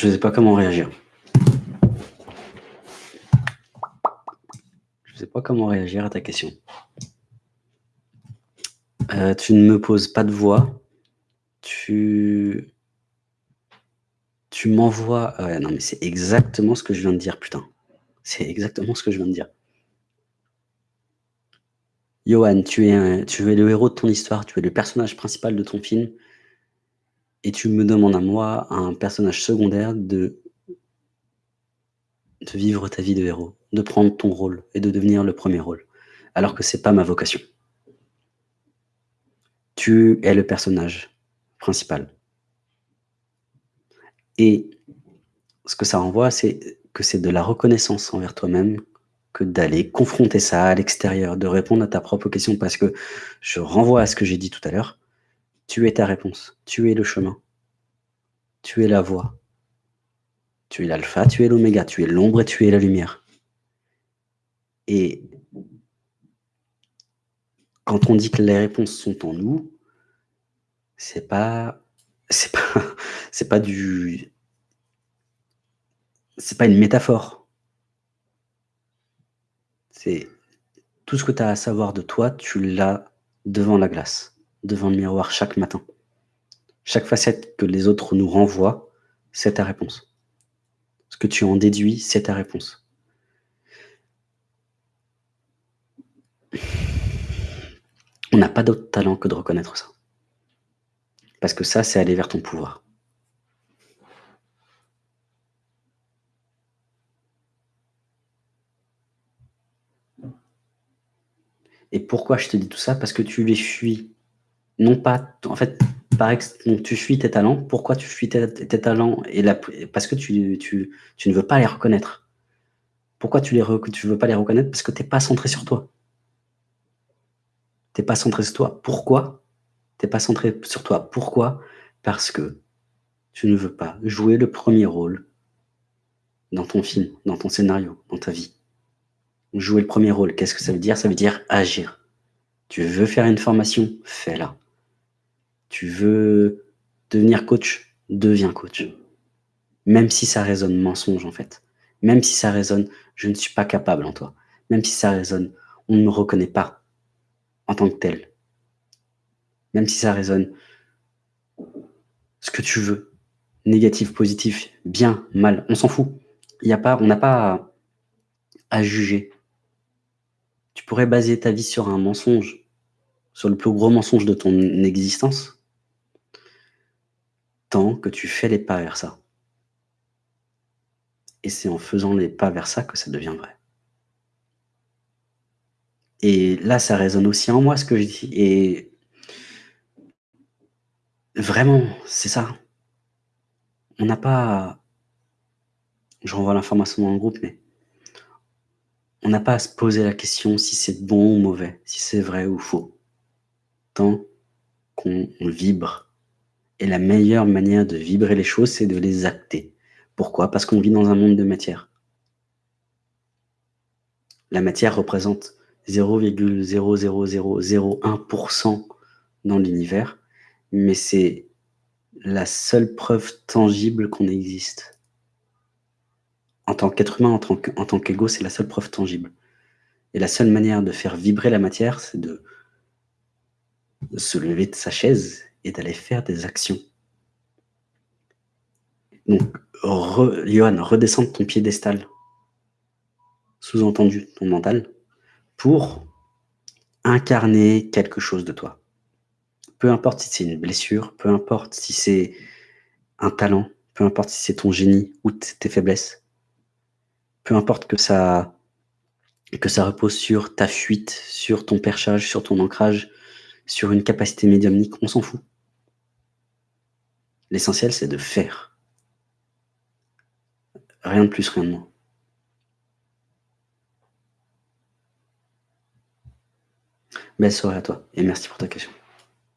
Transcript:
Je ne sais pas comment réagir. Je ne sais pas comment réagir à ta question. Euh, tu ne me poses pas de voix. Tu m'envoies non, mais c'est exactement ce que je viens de dire, putain. C'est exactement ce que je viens de dire. Johan, tu es le héros de ton histoire, tu es le personnage principal de ton film et tu me demandes à moi, un personnage secondaire, de de vivre ta vie de héros, de prendre ton rôle et de devenir le premier rôle, alors que c'est pas ma vocation. Tu es le personnage principal. Et ce que ça renvoie, c'est que c'est de la reconnaissance envers toi-même que d'aller confronter ça à l'extérieur, de répondre à ta propre question parce que je renvoie à ce que j'ai dit tout à l'heure, tu es ta réponse, tu es le chemin, tu es la voie, tu es l'alpha, tu es l'oméga, tu es l'ombre et tu es la lumière. Et quand on dit que les réponses sont en nous, c'est pas c'est pas c'est pas du c'est pas une métaphore. C'est tout ce que tu as à savoir de toi, tu l'as devant la glace, devant le miroir chaque matin. Chaque facette que les autres nous renvoient, c'est ta réponse. Ce que tu en déduis, c'est ta réponse. On n'a pas d'autre talent que de reconnaître ça. Parce que ça, c'est aller vers ton pouvoir. Et pourquoi je te dis tout ça? Parce que tu les fuis. Non pas, en fait, par tu fuis tes talents. Pourquoi tu fuis tes, talents et Parce que tu, ne veux pas les reconnaître. Pourquoi tu ne tu veux pas les reconnaître? Parce que tu n'es pas centré sur toi. Tu n'es pas centré sur toi. Pourquoi? Tu n'es pas centré sur toi. Pourquoi? Parce que tu ne veux pas jouer le premier rôle dans ton film, dans ton scénario, dans ta vie. Jouer le premier rôle, qu'est-ce que ça veut dire? Ça veut dire agir. Tu veux faire une formation? Fais-la. Tu veux devenir coach Deviens coach. Même si ça résonne mensonge en fait. Même si ça résonne je ne suis pas capable en toi. Même si ça résonne on ne me reconnaît pas en tant que tel. Même si ça résonne ce que tu veux. Négatif, positif, bien, mal, on s'en fout. Y a pas, on n'a pas à juger. Tu pourrais baser ta vie sur un mensonge, sur le plus gros mensonge de ton existence, tant que tu fais les pas vers ça. Et c'est en faisant les pas vers ça que ça devient vrai. Et là, ça résonne aussi en moi ce que je dis. Et vraiment, c'est ça. On n'a pas... Je renvoie l'information dans le groupe, mais on n'a pas à se poser la question si c'est bon ou mauvais, si c'est vrai ou faux. Tant qu'on vibre. Et la meilleure manière de vibrer les choses, c'est de les acter. Pourquoi? Parce qu'on vit dans un monde de matière. La matière représente 0,00001% dans l'univers, mais c'est la seule preuve tangible qu'on existe en tant qu'être humain, en tant qu'ego, c'est la seule preuve tangible. Et la seule manière de faire vibrer la matière, c'est de, se lever de sa chaise et d'aller faire des actions. Donc, Johan, redescends ton piédestal, sous-entendu ton mental, pour incarner quelque chose de toi. Peu importe si c'est une blessure, peu importe si c'est un talent, peu importe si c'est ton génie ou tes faiblesses, peu importe que ça, que ça repose sur ta fuite, sur ton perchage, sur ton ancrage, sur une capacité médiumnique, on s'en fout. L'essentiel, c'est de faire. Rien de plus, rien de moins. Belle soirée à toi et merci pour ta question.